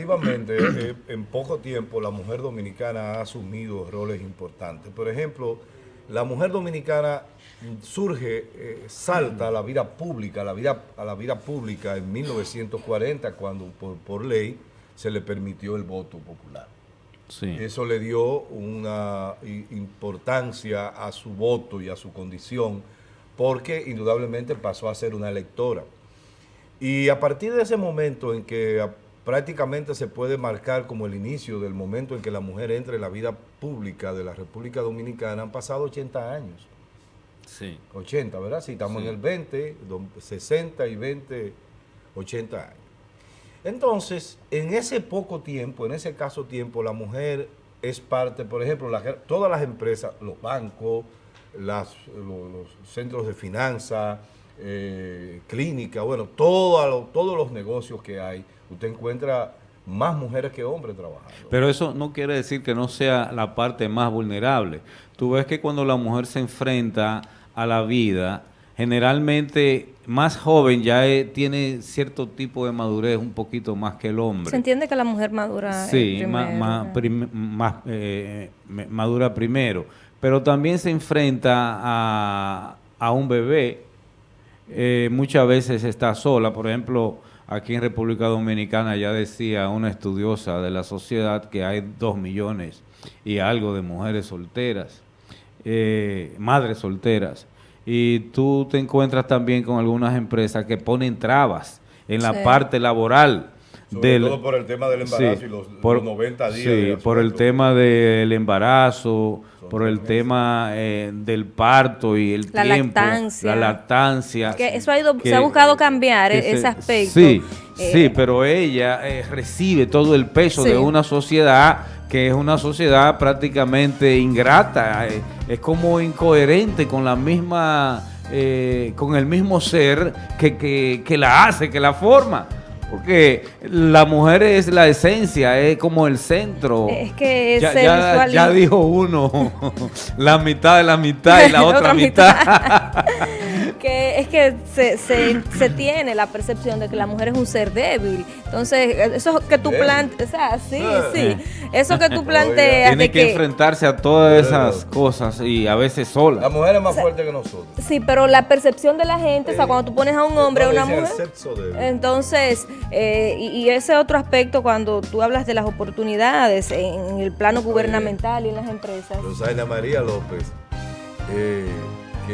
relativamente eh, en poco tiempo la mujer dominicana ha asumido roles importantes. Por ejemplo, la mujer dominicana surge, eh, salta a la vida pública, a la vida, a la vida pública en 1940 cuando por, por ley se le permitió el voto popular. Sí. Eso le dio una importancia a su voto y a su condición, porque indudablemente pasó a ser una electora. Y a partir de ese momento en que prácticamente se puede marcar como el inicio del momento en que la mujer entra en la vida pública de la República Dominicana, han pasado 80 años. Sí. 80, ¿verdad? Si estamos Sí. en el 20, do- 60 y 20, 80 años. Entonces, en ese poco tiempo, en ese caso tiempo, la mujer es parte, por ejemplo, la- todas las empresas, los bancos, las- lo- los, centros de finanzas, eh, clínicas, bueno, todo lo- todos los negocios que hay, usted encuentra más mujeres que hombres trabajando. Pero eso no quiere decir que no sea la parte más vulnerable. Tú ves que cuando la mujer se enfrenta a la vida, generalmente más joven ya eh, tiene cierto tipo de madurez un poquito más que el hombre. Se entiende que la mujer madura. Sí, primero, ma- ¿no? prim- más, eh, madura primero. Pero también se enfrenta a, a un bebé. Eh, muchas veces está sola. Por ejemplo, aquí en República Dominicana ya decía una estudiosa de la sociedad que hay dos millones y algo de mujeres solteras, eh, madres solteras. Y tú te encuentras también con algunas empresas que ponen trabas en la Sí. parte laboral. Sobre del- todo por el tema del embarazo Sí, y los, por- los 90 días. sí, por el tema del embarazo, por el meses. tema eh, del parto y el La tiempo, lactancia. la lactancia. Que eso ha ido, que- se ha buscado cambiar e- ese se- aspecto. Sí, Eh, sí, pero ella eh, recibe todo el peso Sí. de una sociedad que es una sociedad prácticamente ingrata, eh, es como incoherente con la misma, eh, con el mismo ser que, que- que la hace, que la forma. Porque la mujer es la esencia, es como el centro. Es que ya, se ya- ya dijo uno, la mitad de la mitad y la otra, mitad. que es que se, se, se tiene la percepción de que la mujer es un ser débil. Entonces, eso que tú planteas, o sea, sí, Eh. sí. Eso que tú planteas Tiene de que que... enfrentarse a todas esas cosas y a veces La sola. mujer es más fuerte que nosotros. Sí, pero la percepción de la gente, o sea, cuando tú pones a un hombre a una mujer... el sexo débil. Entonces, eh, y, y ese otro aspecto cuando tú hablas de las oportunidades en el plano gubernamental y en las empresas. Rosaina María López, eh,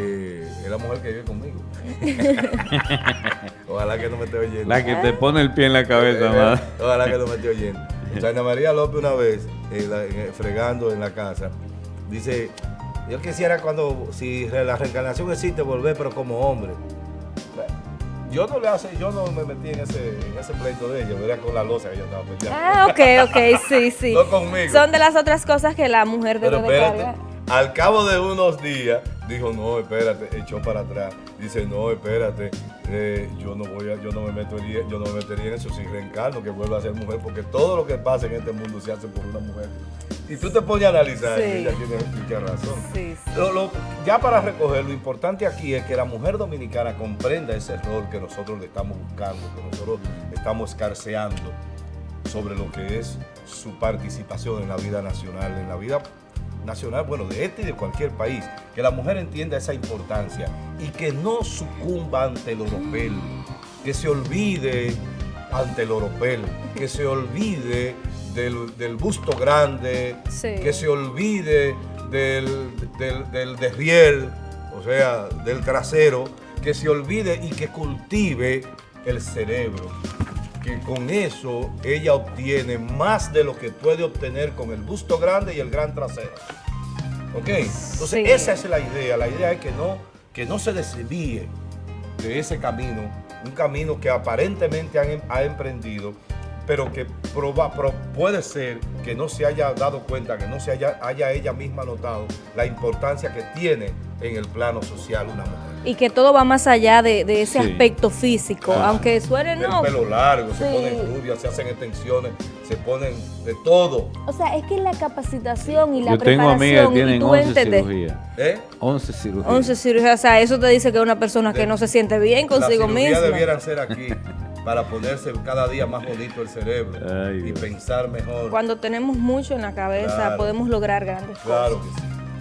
que es la mujer que vive conmigo. Ojalá que no me esté oyendo. La que te pone el pie en la cabeza, más. Ojalá que no me esté oyendo. Rosaina María López una vez, eh, la- eh, fregando en la casa, dice, yo quisiera cuando, si la reencarnación existe, volver, pero como hombre. Yo no le hace, yo no me metí en ese, en ese pleito de ella, ¿verdad? Con la losa que ella estaba peleando. Ah, ok, ok, sí, sí. No conmigo. Son de las otras cosas que la mujer debe Pero de espérate, cargar. Al cabo de unos días, dijo, no, espérate, echó para atrás. Dice, no, espérate, eh, yo no voy a, yo no me metería, yo no me metería en eso si reencarno, que vuelva a ser mujer, porque todo lo que pasa en este mundo se hace por una mujer. Y tú te pones a analizar, Sí. y ella tiene mucha razón. Sí, sí. Lo- lo- ya para recoger, lo importante aquí es que la mujer dominicana comprenda ese rol que nosotros le estamos buscando, que nosotros estamos escarceando sobre lo que es su participación en la vida nacional, en la vida nacional, bueno, de este y de cualquier país, que la mujer entienda esa importancia y que no sucumba ante el oropel, que se olvide ante el oropel, que se olvide del, del busto grande, Sí. que se olvide del, del, del o sea, del trasero, que se olvide y que cultive el cerebro, que con eso ella obtiene más de lo que puede obtener con el busto grande y el gran trasero. ¿Ok? Entonces, Sí. esa es la idea. La idea es que no, que no se desvíe de ese camino, un camino que aparentemente han em- ha emprendido, pero que proba- pro- puede ser que no se haya dado cuenta, que no se haya, haya ella misma notado la importancia que tiene en el plano social una mujer. Y que todo va más allá de, de ese Sí. aspecto físico, Ah. aunque suene El no. pelo largo, se Sí. ponen rubias, se hacen extensiones, se ponen de todo. O sea, es que la capacitación y la Yo tengo amigas preparación que tienen tu 11 entender- cirugías. ¿Eh? 11 cirugías. 11 cirugías, o sea, eso te dice que es una persona que De- no se siente bien consigo misma. debieran ser aquí. para ponerse cada día más bonito el cerebro Ay, y pensar mejor. Cuando tenemos mucho en la cabeza Claro. podemos lograr grandes Claro cosas. que sí.